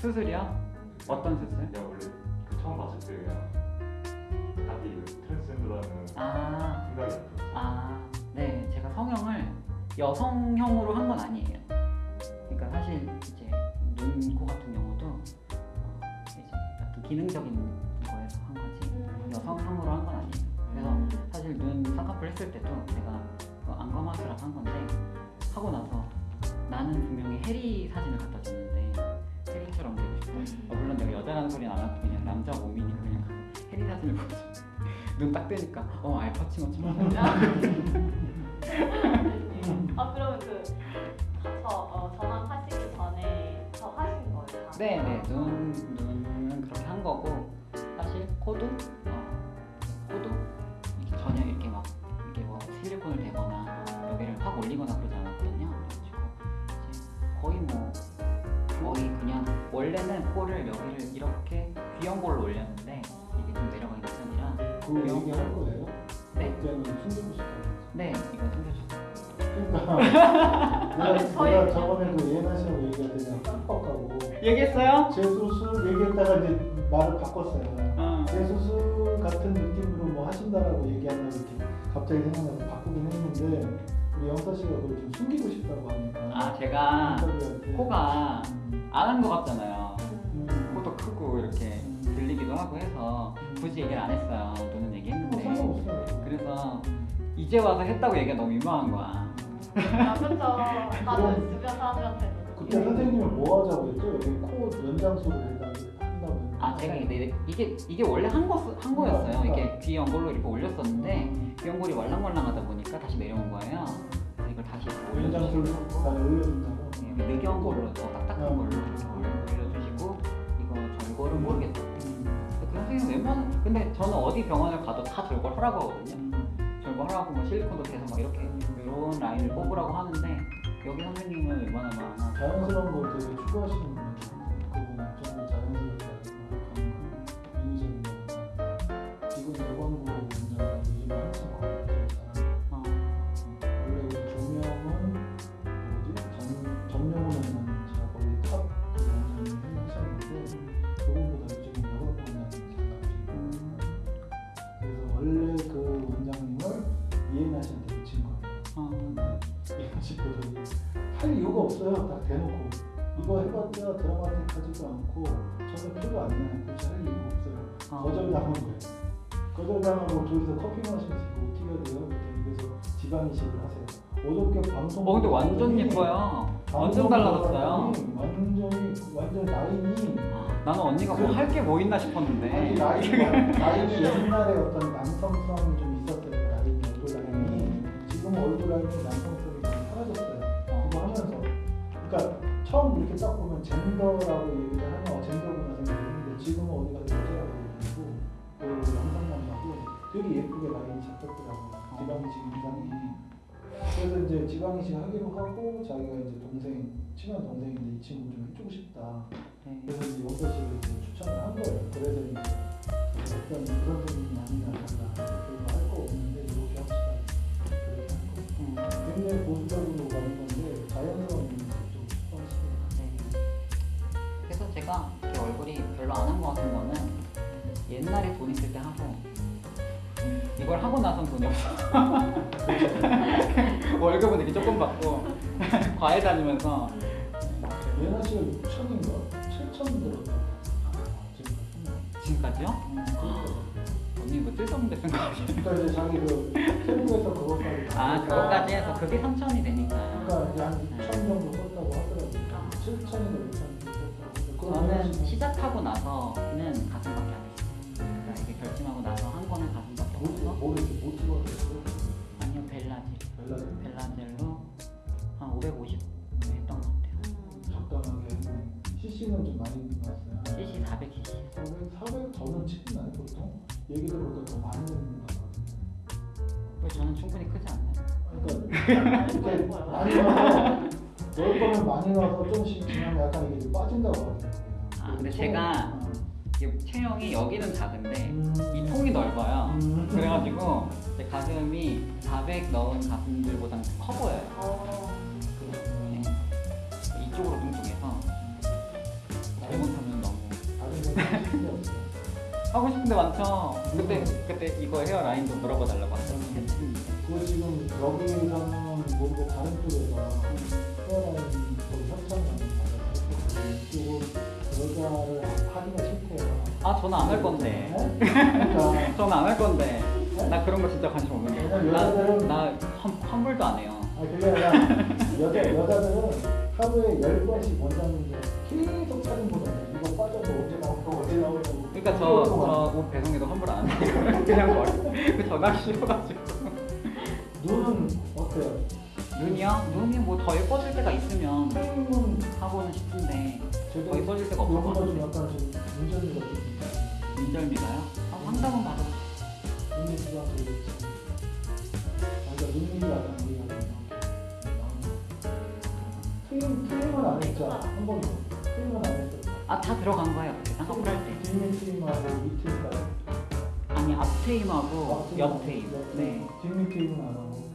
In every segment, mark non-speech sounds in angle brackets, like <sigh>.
수술이요? 어떤 수술? 내가 원래 그 처음 봤을 때 그냥 딱히 그 트랜스젠더라는 아, 생각이 안 들었어. 아, 네, 제가 성형을 여성형으로 한 건 아니에요. 그러니까 사실 이제 눈, 코 같은 경우도 어, 이제 어떤 기능적인 거에서 한 거지 여성형으로 한 건 아니에요. 그래서 사실 눈 쌍꺼풀 했을 때도 제가 그 안검하수라고 한 건데 하고 나서 나는 분명히 해리 사진을 갖다 줬는데 해리처럼 되고 싶다. 어, 물론 내가 여자라는 소리는 안 하고 그냥 남자 몸이니까 그냥 해리 사진을 보고 눈딱 뜨니까 어 알파치노처럼 <laughs> 아 그러면 그 저, 어, 전환하시기 전에 저 하신 거예요? 다? 네네 눈 눈은 그렇게 한 거고 사실 코도 내가, 저희 내가 저번에 그 예나 씨하고 얘기할 때 그냥 깜빡하고 얘기했어요? 제 수술 얘기했다가 이제 말을 바꿨어요. 어. 제 수술 같은 느낌으로 뭐 하신다라고 얘기한다고 이렇게 갑자기 생각나서 바꾸긴 했는데 우리 영서 씨가 그걸 좀 숨기고 싶다고 하니까 아 제가 코가 음, 안한 것 같잖아요. 음, 코도 크고 이렇게 들리기도 하고 해서 굳이 얘기를 안 했어요. 뭐 얘기 했는데 상관없어요. 그래서 이제 와서 했다고 얘기가 너무 민망한 거야. 아 그쵸 나도 주변 사람들한테도 그때 선생님은 뭐 하자고 했죠? 여기 코 연장술을 한다고 아 제가 이게 이게 이게 원래 한, 거, 한 거였어요. 이게 귀 연골로 이렇게 올렸었는데 귀 연골이 말랑말랑하다 보니까 다시 내려온 거예요. 이걸 다시 이렇게 연장술 올려주시고 다 올려준다고 네, 늑연골로 더 딱딱한 음. 걸로 올려- 올려주시고 이거 절골은 모르겠어요. 그 선생님 웬만 근데 저는 어디 병원을 가도 다 절골 하라고 하거든요. 음. 절거하라고 뭐 실리콘도 대서 막 이렇게 이런 라인을 뽑으라고 하는데 여기 선생님은 웬만하면 자연스러운 걸 되게 추구하시는 분이에요. 그분은 정말 자연스럽게 해봤자 드라마틱하지도 않고 전혀 표도 안 나요. 그래서 할 이유가 없어요. 어. 거절당한 거예요. 거절당하고 둘이서 커피 마시면서 이거 어떻게 해야 돼요? 그래서 지방 이식을 하세요. 어저께 방송 어 근데 완전 예뻐요. 완전 달라졌어요. 완전히 완전 라인이 나는 언니가 뭐 할 게 뭐 있나 싶었는데 아니 라인이 라인이 옛날에 어떤 남성성이 좀 있었어요. 라인이 얼굴 라인이 지금 얼굴 라인이 남성성이 많이 사라졌어요. 그거 하면서 그러니까 처음 이렇게 딱 젠더라고 얘기를 하면 어, 젠더구나 생각했는데 지금은 어디 가서 여자라고 얘기하고 그 영상만 봐도 되게 예쁘게 라인이 잡혔더라고요. 지방이식 인상이. 그래서 이제 지방이식 하기로 하고 자기가 이제 동생 친한 동생인데 이 친구 좀 해주고 싶다. 네. 그래서 이제 영서 씨를 이제 추천을 한 거예요. 그래서 이제 어떤 그 선생님이 아니냐 달라 별로 할거 없는데 이렇게 합시다. 그렇게 한 거예요. 음, 굉장히 보수적으로 가는 건데 자연 이렇게 얼굴이 별로 안 한 것 같은 거는 옛날에 돈 있을 때 하고 이걸 하고 나선 돈이 없어. <laughs> 월급은 되게 조금 받고 <laughs> 과외 다니면서 예나 씨가 6천인가? 7천 들었다고. 지금. 지금까지요? 그러니까 언니 뭐 쓸데없는 데쓴거 아니에요? 그러니까 이제 자기 그 세부에서 그것까지. 다아 하니까 그거까지 해서 그게 3천이 되니까 그러니까 이제 한 6천 정도 썼다고 하더라고요. 7천인가 6천 정도 썼다고. 저는 시작하고 나서는 가슴밖에 안 했어요. 그러니까 이게 결심하고 나서 한 거는 가슴밖에 뭐, 없어서 뭐 이렇게 못 찍었어요? 아니요 벨라질 별로 벨라젤로 한 550 했던 것 같아요. 적당하게 했네. CC는 좀 많이 나왔어요. CC 400cc 400, 400 저는 치나요 보통? 얘기 들어보니까 더 많이 같은데. 왜 저는 충분히 크지 않나요? 그러니까 <laughs> 많이 넣어서 넣을 거면 많이 넣어서 조금씩 지나면 약간 이게 빠진다고 하더라고요. 아, 근데 처음- 제가 체형이 여기는 작은데 음. 이 통이 넓어요. 음. 그래가지고 제 가슴이 400 넣은 가슴들보다는 커 보여요. 어, 네. 이쪽으로 뚱뚱해서 잘못하면 <laughs> 하고 싶은데 많죠. 그때 그때 이거 헤어 라인도 물어봐 달라고 하셨는데. 그거 지금 여기서는 모르고 다른 쪽에서 이쪽은 여자를 하기가 싫대요. 아 저는 안 할 건데. 네? <laughs> 그러니까 저는 안 할 건데. 나 그런 거 진짜 관심 없는데. 여자들은- 나나 환불도 안 해요. 아 그게 아니라 여자 여자들은 하루에 열 번씩 원장님들 계속 사진 보내. 이거 빠져도 언제 나오고 언제 나오고. 그러니까 저저옷 배송에도 환불 안 해요. <laughs> 그냥 버려. 그 전화기 싫어가지고. 눈은? 눈이요? 눈이 뭐 더 예뻐질 때가 있으면 프레임은 하고는 싶은데 더 예뻐질 때가 것 요거가 좀. 약간 좀 문제가 좀 있다. 민절미가요? 아, 상담은 받아보 눈이 지가 되겠지. 아, 그러니까 눈이 약간 우리가 이렇게 프레임 프레임은 안 했죠. 한 번도 프레임은 안 했어. 아, 다 들어간 거예요. 그때 쌍꺼풀 할 때. 뒷면 트임하고 위 트임까지. 아니, 앞앞옆 테임. 네. 뒷면 트임은 안 하고.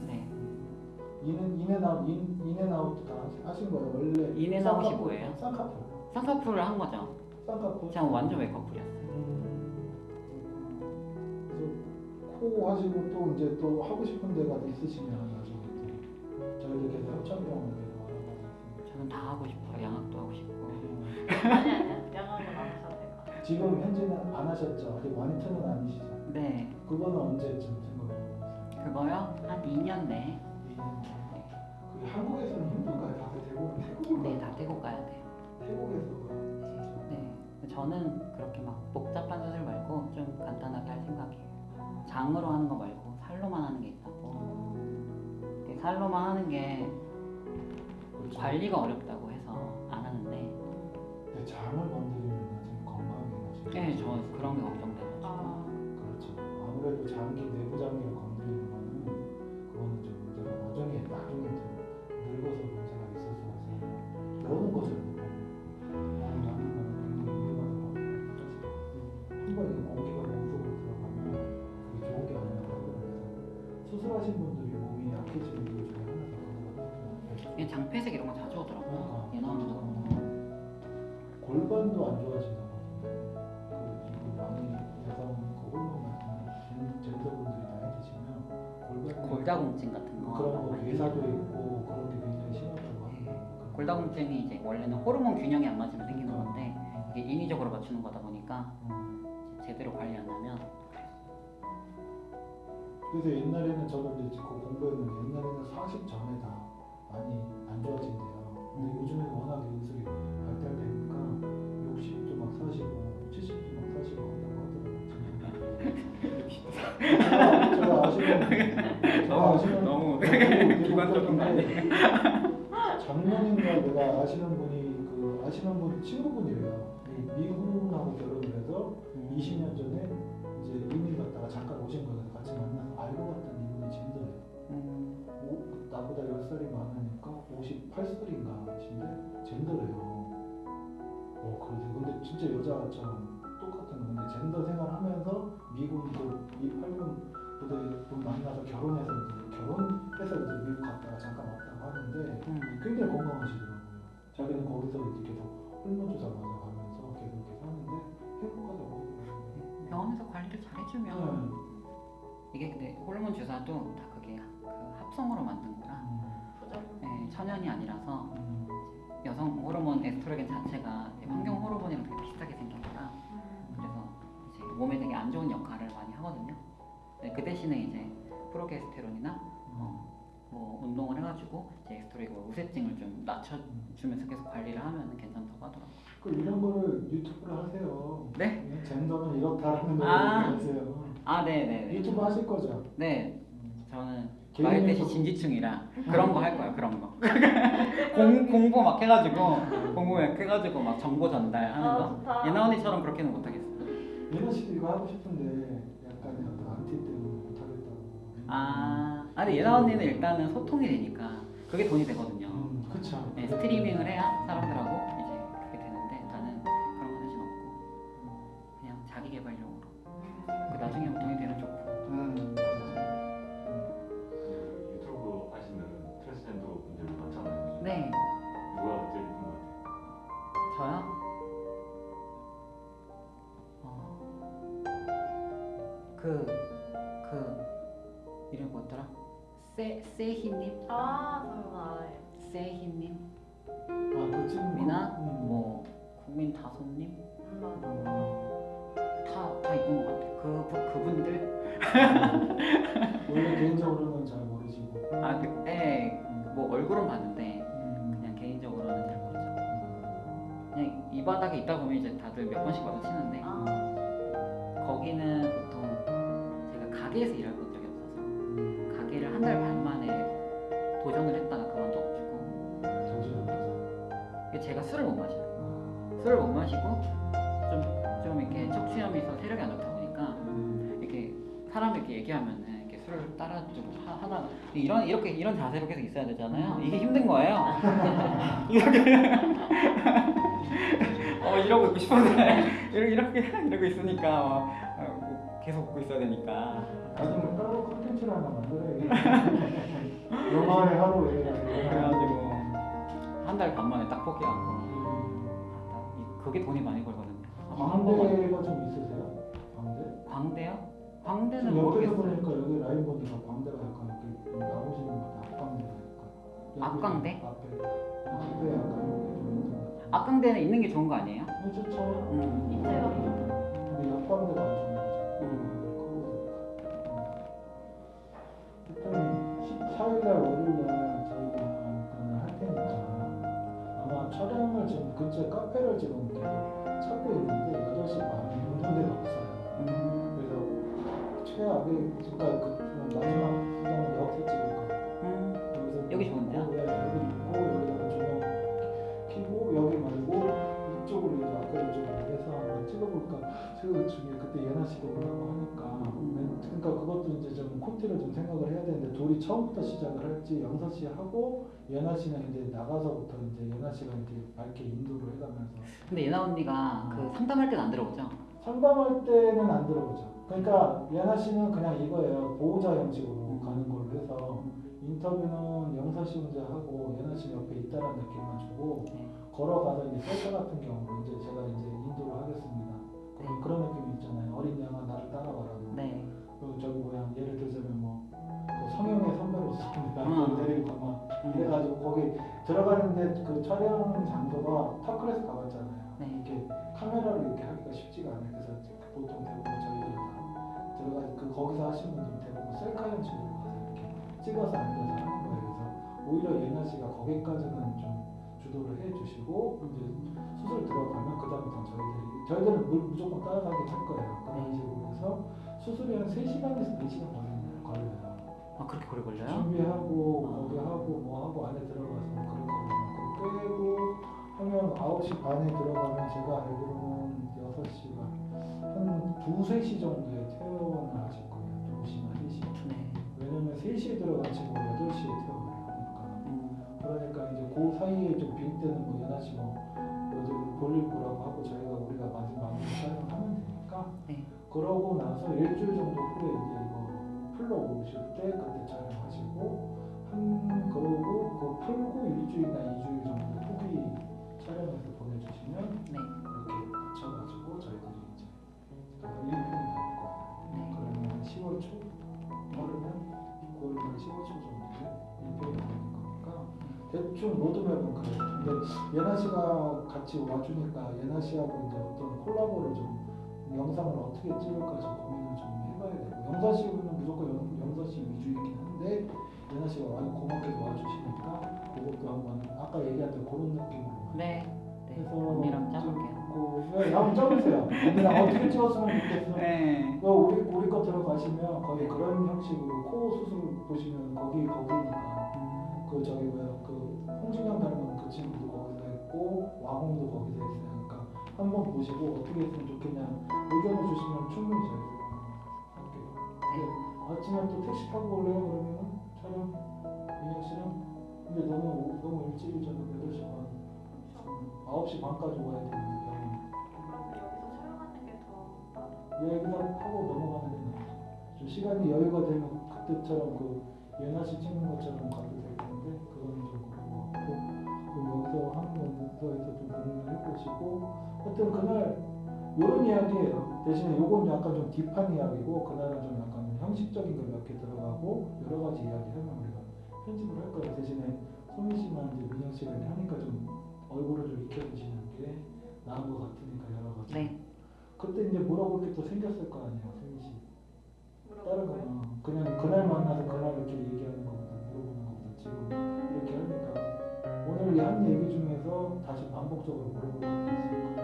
네. 인은 인앤아웃 인 인앤아웃 다 하신 거예요 원래. 인앤아웃이 쌍꺼풀, 뭐예요? 쌍꺼풀. 쌍꺼풀을 한 거죠. 쌍꺼풀. 그냥 완전 웨이커풀이었어요. 음. 그래서 코 하시고 또 이제 또 하고 싶은 데가 있으시면 나중에 또 저희들 계속 협찬병원 계속 알아보고 저는 다 하고 싶어요. 양악도 하고 싶고. 아니 아니야. 양학은 안 하셔도 될것 같아요. 지금 현재는 안 하셨죠? 아직 완투는 아니시죠? 네. 그거는 언제쯤 생각하고 있어요? 그거요? 한 2년 내. 2년 그게 한국에서는 힘들까요? 다들 대부분 태국으로 네, 다 떼고 가야 돼요. 태국에서 진짜 네. 저는 그렇게 막 복잡한 수술 말고 좀 간단하게 할 생각이에요. 장으로 하는 거 말고 살로만 하는 게 있다고. 그 살로만 하는 게 그렇죠. 관리가 어렵다고 해서 안 하는데 근데 장을 건드리면 나중에 건강하게 나중에 네, 저 그런 게 걱정돼가지고 아, 그렇죠. 아무래도 장기 내부 장기 골다공증이 이제 원래는 호르몬 균형이 안 맞으면 생기는 건데 이게 인위적으로 맞추는 거다 보니까 제대로 관리 안 하면 그래서 옛날에는 저도 이제 그 공부했는데 옛날에는 40 전에 다 많이 안 좋아진대요. 근데 음. 요즘에 워낙에 의술이 발달되니까 60도 막 사시고 70도 막 사시고 한다고 하더라고요. <laughs> 제가, 아시는 제가 아시는 너무 비관적인 <laughs> 거 대구인데 작년인가 내가 아시는 분이 그 아시는 분 친구분이래요. 이 미국하고 결혼을 해서 20년 전에 이제 이민 갔다가 잠깐 오신 거예요. 같이 만나서 알고 봤더니 이분이 젠더예요. 음, 오, 나보다 10살이 많으니까 58살인가 젠더래요. 어, 그러세요. 근데 진짜 여자처럼 똑같은 건데 젠더 생활하면서 미국 그이 팔군 부대 분 만나서 결혼해서 이제 결혼해서 이제 미국 갔다가 잠깐 왔다고 하는데 음. 굉장히 건강하시더라고요. 자기는 거기서 이제 계속 호르몬 주사 맞아가면서 계속 이렇게 사는데 행복하다고. 병원에서 관리를 잘 해주면 네. 이게 근데 호르몬 주사도 다 그게 그 합성으로 만든 거라 음. 네, 천연이 아니라서 음, 여성 호르몬 에스트로겐 자체가 환경 호르몬이랑 되게 비슷하게 생긴 거라 음. 그래서 이제 몸에 되게 안 좋은 역할을 많이 하거든요. 네, 그 대신에 이제 프로게스테론이나 운동을 해가지고 이제 에스트로겐 우세증을 좀 낮춰주면서 계속 관리를 하면 괜찮다고 하더라고요. 그 이런 거를 유튜브로 하세요. 네? 젠더는 이렇다라는 걸 아. 하세요. 아, 네, 네, 네. 유튜브 하실 거죠? 네, 저는 개인에서- 말뜻이 진지충이라 그런 거 할 거야 그런 거 <laughs> 공, 공부 막 해가지고 공부 막 해가지고 막 정보 전달하는 아, 거. 예나 언니처럼 그렇게는 못하겠어 예나 씨도 이거 하고 싶은데 약간 약간 안티 때문에 못 하겠다고. 아, 아 근데 예나 언니는 일단은 소통이 되니까 그게 돈이 되거든요 음, 그쵸. 네, 스트리밍을 해야 사람들하고 세 세희님, 아 알아요. 세희님, 아, 그 친구. 미나, 음. 뭐 국민 다솜님 음, 맞아. 다다 있는 것 같아. 그 그- 그분들 원래 개인적으로는 잘 모르시고. 아 그때 뭐 얼굴은 봤는데 음. 그냥 개인적으로는 잘 모르죠. 그냥 이 바닥에 있다 보면 이제 다들 몇 번씩 마주치는데 아, 거기는 보통 제가 가게에서 적이 제가 술을 못 마셔요. 아. 술을 못 마시고 좀, 좀 이렇게 척추염이 있어서 체력이 안 좋다 보니까 음. 이렇게 사람 이렇게 얘기하면은 이렇게 술을 따라주고 하, 하다가 이런 이렇게 이런 자세로 계속 있어야 되잖아요. 이게 힘든 거예요. <laughs> 이렇게 <laughs> 어 이러고 있고 싶은데 <laughs> 이렇게 이렇게 이러고 있으니까 어, 뭐 계속 웃고 있어야 되니까 나중에 따로 콘텐츠를 하나 만들어야겠다. 영화의 하루에. 그래가지고 한 달 반 만에 딱 포기하고 아, 이- 그게 돈이 많이 걸거든요. 아마 한 번만 광대가 좀 있으세요? 광대? 광대요? 광대는 지금 옆에서 모르겠어요. 보니까 여기 라인 보니까 광대가 약간 이렇게 좀 나오시는 것 같아. 앞광대가 약간. 앞광대? 앞에. 앞에 약간 이렇게 좀 있는 것 같아. 앞광대는 있는 게 좋은 거 아니에요? 네, 좋죠. 음. 입체가 근데 옆광대가 안 좋은 거죠. 음. 일단 14일날 월요일날 촬영을 지금 근처에 카페를 지금 찾고 있는데 8시 반에 오는 데가 없어요. 음. 그래서 최악의 그러니까 그 마지막 수단은 여기서 찍을 거예요. 음. 여기서 여기 좋은데요? 네, 여기 있고 여기 좀 해서 한번 찍어볼까 생각 중에 그때 예나 씨도 오라고 하니까 음. 그러니까 그것도 이제 좀 콘티를 좀 생각을 해야 되는데 둘이 처음부터 시작을 할지 영서 씨 하고 예나 씨는 이제 나가서부터 이제 예나 씨가 이제 밝게 인도를 해가면서 근데 예나 언니가 그 상담할 때는 안 들어오죠? 상담할 때는 안 들어보죠. 그러니까 예나 씨는 그냥 이거예요. 보호자 형식으로 가는 걸로 해서 인터뷰는 영서 씨 혼자 하고 예나 씨 옆에 있다는 느낌만 주고 네. 걸어가서 이제 셀카 같은 경우로 이제 제가 이제 인도를 하겠습니다. 그럼 그런 느낌이 있잖아요. 어린 양아 나를 따라와라고. 네. 그 저기 뭐야 예를 들자면 뭐그 성형의 선배로서 나를 음. 데리고 음. 이래가지고 거기 들어가는데 그 촬영 장소가 타클에서 가봤잖아요. 네. 이렇게 카메라를 이렇게 하기가 쉽지가 않아요. 그래서 보통 대부분 저희들이 다 들어가 그 거기서 하시는 분들은 대부분 셀카 형식으로 가서 이렇게 찍어서 앉아서 하는 거예요. 그래서 오히려 예나 씨가 거기까지는 좀 주도를 해주시고 이제 수술 들어가면 그 다음부터 저희들이 저희들은 물 무조건 따라가긴 할 거예요. 그런 식으로 해서 수술이 한 3시간에서 4시간 걸리네요. 걸려요. 아 그렇게 오래 걸려요? 준비하고 아. 거기 하고 뭐 하고 안에 들어가서 그런 거 빼고 하면 9시 반에 들어가면 제가 알기로는 6시가 한 2, 3시 정도에 퇴원을 하실 거예요. 2시나 3시. 네. 왜냐면 3시에 들어간 친구가 8시에 퇴원을 하니까. 음. 그러니까 이제 그 사이에 좀빈 때는 뭐 연하 씨뭐 요즘 볼일 보라고 하고 저희가 우리가 마지막 마무리 촬영하면 되니까 네. 그러고 나서 일주일 정도 후에 이제 이거 풀러 오실 때 그때 촬영하시고 한 그러고 그 풀고 일주일이나 이주일 정도 후기 촬영해서 보내주시면 네. 이렇게 붙여가지고 저희들이 이제 그 1편 나올 거예요. 네. 그러면 10월 초 빠르면 9월 말 10월 초 정도에 1편이 나오는 거니까 대충 로드맵은 그래요. 근데 예나 씨가 같이 와주니까 예나 씨하고 이제 어떤 콜라보를 좀 영상을 어떻게 찍을까 좀 고민을 좀 해봐야 되고 영서 씨는 무조건 영, 영서 씨 위주이긴 한데 예나 씨가 와, 고맙게 와주시니까 그것도 한번 아까 얘기한 대로 그런 느낌으로 네. 네. 해서 언니랑 짜볼게요. 네, 한번 짜보세요. 언니랑 어떻게 찍었으면 좋겠어. 네. 그 우리 우리 거 들어가시면 거의 그런 형식으로 코 수술 보시면 거기 거기니까 음. 그 저기 뭐야 그 홍진영 닮은 그 친구도 거기서 했고 와홍도 거기서 했어요. 그러니까 한번 보시고 어떻게 했으면 좋겠냐 의견을 주시면 충분히 저희가 할게요. 네. 아침에 또 택시 타고 올래요 그러면은 촬영 민혁 씨랑 근데 너무 너무 일찍이잖아 8시 반 9시 반까지 와야 되는데 여기서 하고 넘어가는 게 나아요. 좀 시간이 여유가 되면 그때처럼 그 예나 씨 찍는 것처럼 가도 여기서 하는 거에서 좀 고민을 해보시고 하여튼 그날 이런 이야기예요. 대신에 요건 약간 좀 딥한 이야기고 그날은 좀 약간 좀 형식적인 걸 몇 개 들어가고 여러 가지 이야기 하면 우리가 편집을 할 거예요. 대신에 소민 씨만 이제 민영 씨가 이렇게 하니까 좀 얼굴을 좀 익혀주시는 게 나은 것 같으니까 여러 가지. 네. 그때 이제 물어볼 게 또 생겼을 거 아니에요, 소민 씨. 다른. 거는 그냥 그날 만나서 그날 이렇게 얘기하는 것보다 물어보는 것보다 지금 이렇게 하니까 오늘 한 얘기 중에서 다시 반복적으로 물어볼 것도 있을 거예요.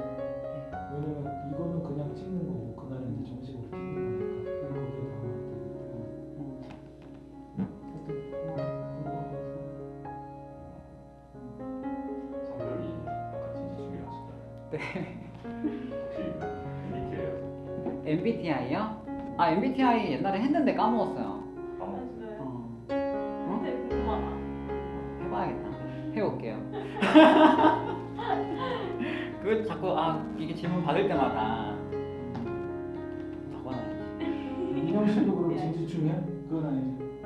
왜냐면 이거는 그냥 찍는 거고 그날은 이제 정식으로 찍는 거니까 성별이 같이 진지 중이라 하시나요? 혹시 MBTI예요? MBTI요? 아 MBTI 옛날에 했는데. 까먹었어요? 해볼게요. <laughs> 그 자꾸 아 이게 질문 받을 때마다 적어놔야지. 민영 씨도 그럼 진지 중이야? 그건 아니지.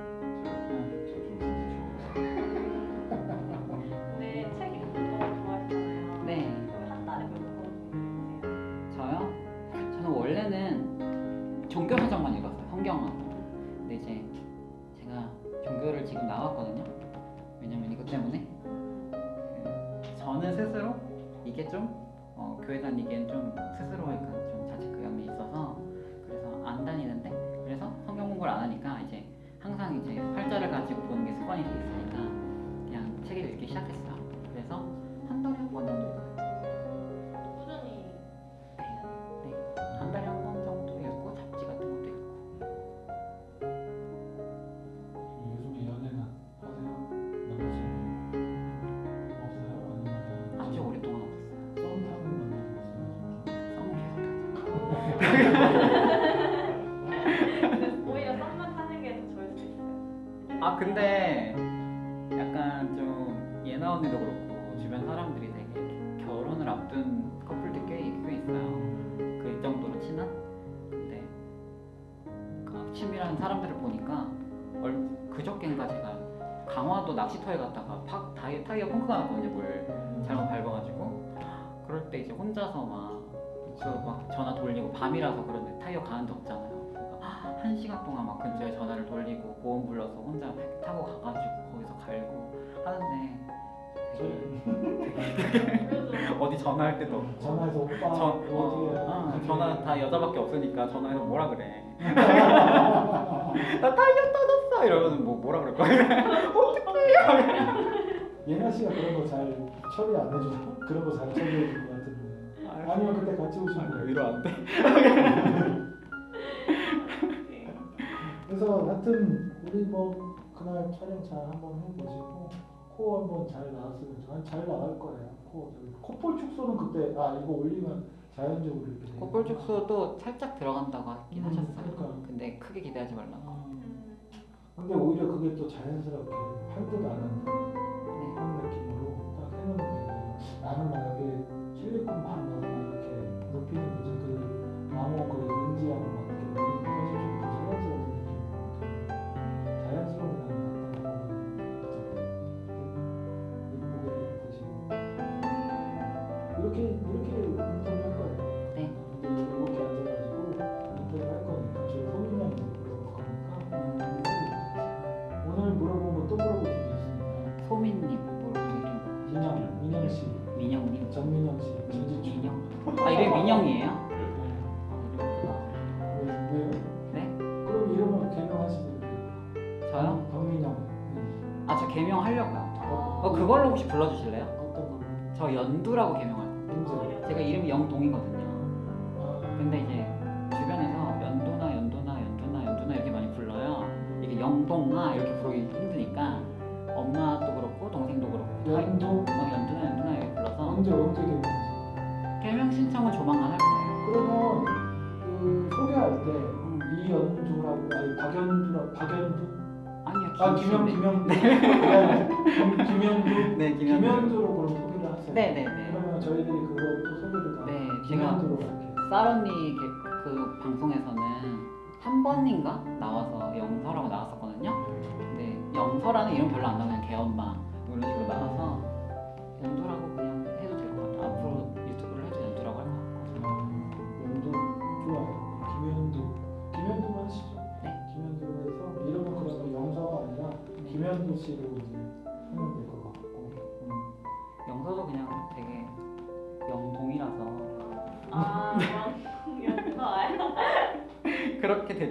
좀 어, 교회 다니기엔 좀 스스로 약간 좀 자책감이 있어서 그래서 안 다니는데 그래서 성경 공부를 안 하니까 이제 항상 이제 활자를 가지고 보는 게 습관이 돼 있으니까 그냥 책을 읽기 시작했어요. 그래서 낚시터에 갔다가 팍 타이어, 타이어 펑크가 났거든요. 물 잘못 밟아가지고. 그럴 때 이제 혼자서 막그막 전화 돌리고 밤이라서 그런데 타이어 가는 데 없잖아요. 그러니까 한 시간 동안 막 근처에 전화를 돌리고 보험 불러서 혼자 타고 가가지고 거기서 갈고 하는데 <laughs> 어디 전화할 때도 없고. 전화해서 오빠 전, 어디에 어, 어, 전화 다 여자밖에 없으니까 전화해서 뭐라 그래. <laughs> 나 타이어 터졌어! 이러면 뭐 뭐라 그럴 거야 <laughs> <laughs> 예나 씨가 그런 거 잘 처리 안 해주나? 그런 거 잘 처리해 줄것 같은데 아니면 그때 같이 오신 거예요? 위로 안돼 <laughs> 그래서 하여튼 우리 뭐 그날 촬영 잘 한번 해보시고 코 한번 잘 나왔으면 좋- 잘 나갈 거예요. 코 콧볼 축소는 그때 아 이거 올리면 자연적으로 이렇게. 콧볼 축소도 살짝 들어간다고 하긴 음, 하셨어요 그러니까. 근데 크게 기대하지 말라고 음, 음, 근데 오히려 그게 또 자연스럽게 할듯 안 하는 네. 그런 느낌으로 딱 해놓는 게 나는 만약에 실리콘 막 넣어서 막 이렇게 높이는 거지 그 마모 그 은지하고 저요? 박민영 네. 아저 개명 하려고요 어, 어 그걸로 혹시 불러주실래요? 어떤 걸로? 저 연두라고 개명할 문제 제가 이름이 영동이거든요 아, 근데 이제 주변에서 연도나 연도나 연도나 연도나 이렇게 많이 불러요. 이게 영동아 이렇게 부르기 힘드니까 엄마도 그렇고 동생도 그렇고 다 연도 어, 연도나 연도나 이렇게 불러서 언제 언제 개명하셨어요? 개명 신청은 조만간 할 거예요. 그러면 그 소개할 때 음. 이연두라고 아니 박연두라 박연두 아 김영 김씨인데. 김영두 김- 김영두 네 김영. 김현두로 그럼 소개를 하세요. 네네네. 그러면 저희들이 그것도 소개를 다네 할게요. 쌀언니 게- 그 방송에서는 한 번인가 나와서 영서라고 나왔었거든요. 근데 영서라는 이름 별로 안 나오면 개엄마 뭐 이런 식으로 나와서 연두라고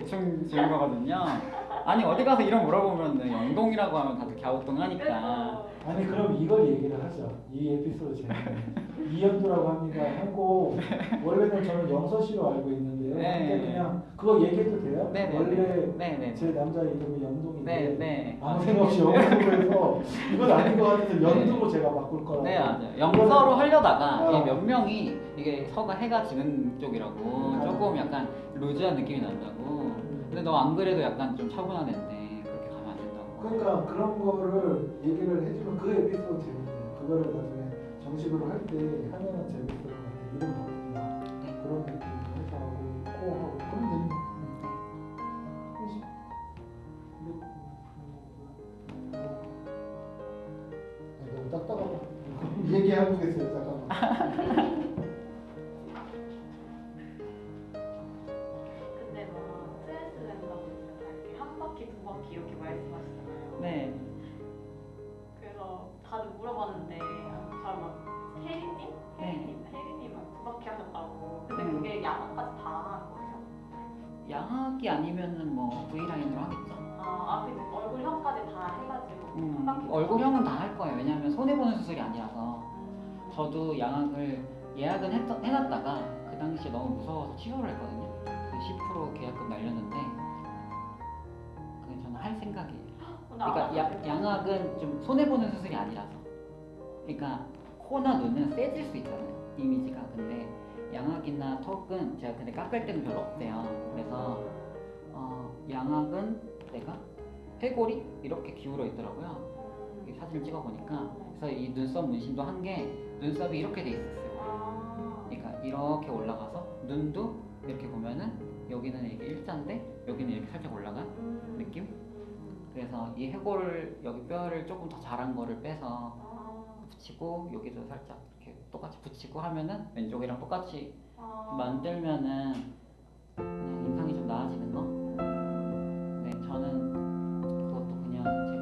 대충 지은 거거든요. 아니 어디 가서 이름 물어보면 영동이라고 하면 다들 갸우뚱 하니까. 아니 그럼 이걸 얘기를 하죠. 이 에피소드 재밌네. <laughs> 이연도라고 합니다. 하고 원래는 저는 영서 씨로 알고 있는데 요. 네. 그냥 그거 얘기해도 돼요? 네 네. 원래 네네. 제 남자 이름이 영동인데 네네. 아무 생각 없이 영동으로 해서 이건 아닌 것 같아서 연두로 제가 바꿀 거라고. 네 맞아요. 영서로 하려다가 어. 이몇 명이 이게 서가 해가 지는 쪽이라고 음. 조금 약간 루즈한 느낌이 난다고. 근데 너 안 그래도 약간 좀 차분한 애인데 그렇게 가면 안 된다고. 그러니까 그런 거를 얘기를 해주면 그 에피소드 재밌네요. 그거를 나중에 정식으로 할 때 하면은 재밌을 것 같아요. 이름 딱딱하고 <laughs> 얘기하고 계세요 잠깐만. 근데 뭐 스트레스 된다고 보니까 다 이렇게 한 바퀴 두 바퀴 이렇게 말씀하시잖아요. 네. 그래서 다들 물어봤는데 저막 혜리님? 네. 혜리님? 혜리님은 두 바퀴 하셨다고. 근데 음. 그게 야간까지 다 하는 거예요? 양악이 아니면은 뭐 V 라인으로 하겠죠. 아, 앞에 얼굴형까지 다 해가지고 한 음, 바퀴. 얼굴형은 다 할 거예요. 왜냐하면 손해 보는 수술이 아니라서. 음. 저도 양악을 예약은 했, 해놨다가 그 당시에 너무 무서워서 취소를 했거든요. 그 10% 계약금 날렸는데 그냥 저는 할 생각이에요. 안 그러니까 야. 양악은 좀 손해 보는 수술이 아니라서. 그러니까 코나 눈은 세질 수 있잖아요. 이미지가. 근데 양악이나 턱은 제가 근데 깎을 때는 별로 없대요. 그래서 어, 양악은 내가 해골이 이렇게 기울어 있더라고요. 음. 이 사진을 찍어 보니까 그래서 이 눈썹 문신도 한 게 눈썹이 이렇게 돼 있었어요. 아. 그러니까 이렇게 올라가서 눈도 이렇게 보면은 여기는 이렇게 일자인데 여기는 이렇게 살짝 올라간 음. 느낌? 음. 그래서 이 해골 여기 뼈를 조금 더 자란 거를 빼서 아. 붙이고 여기도 살짝 이렇게 똑같이 붙이고 하면은 왼쪽이랑 똑같이 아. 만들면은 인상이 좀 나아지는 거. 了。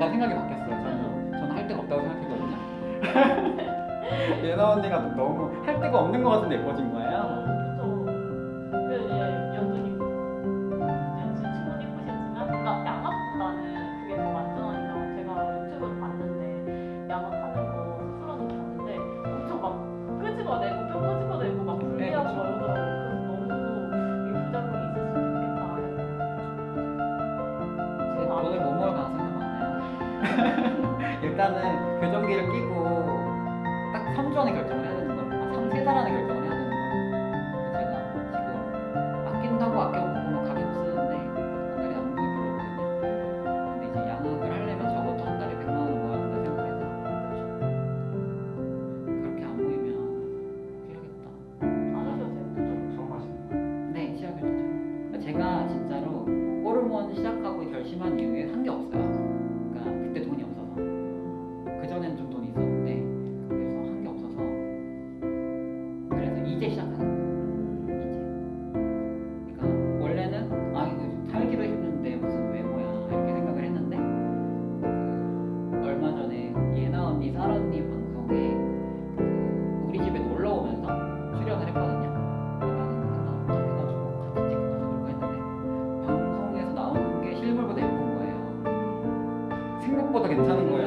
약간 생각이 바뀌었어요. 저는 저는 할 데가 없다고 생각했거든요. <laughs> 예나 언니가 너무 할 데가 없는 것 같은데 예뻐진 거예요.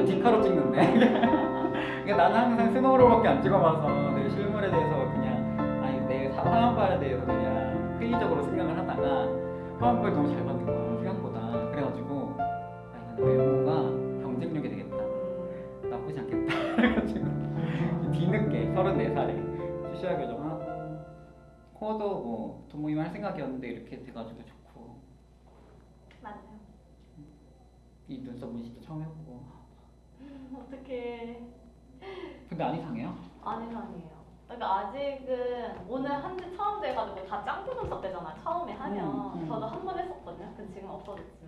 디카로 찍는데. <laughs> 그러니까 나는 항상 스노우로밖에 안 찍어봐서 내 실물에 대해서 그냥 아니 내 사- 화면발에 대해서 그냥 회의적으로 생각을 하다가 화면발 너무 잘 받는 거야 생각보다. 그래가지고 아 이건 외모가 경쟁력이 되겠다. 나쁘지 않겠다. <laughs> 그래가지고 뒤늦게 34살에 치아 교정하고 코도 뭐돈 모임 할 생각이었는데 이렇게 돼가지고 좋고 맞아요. 이 눈썹 문신도 처음 해보고 어떻게 근데 안 이상해요? 안 이상해요. 그러니까 아직은 오늘 한지 처음 돼가지고 다 짱구 눈썹 되잖아요. 처음에 하면 음, 음. 저도 한 번 했었거든요. 근데 지금 없어졌지만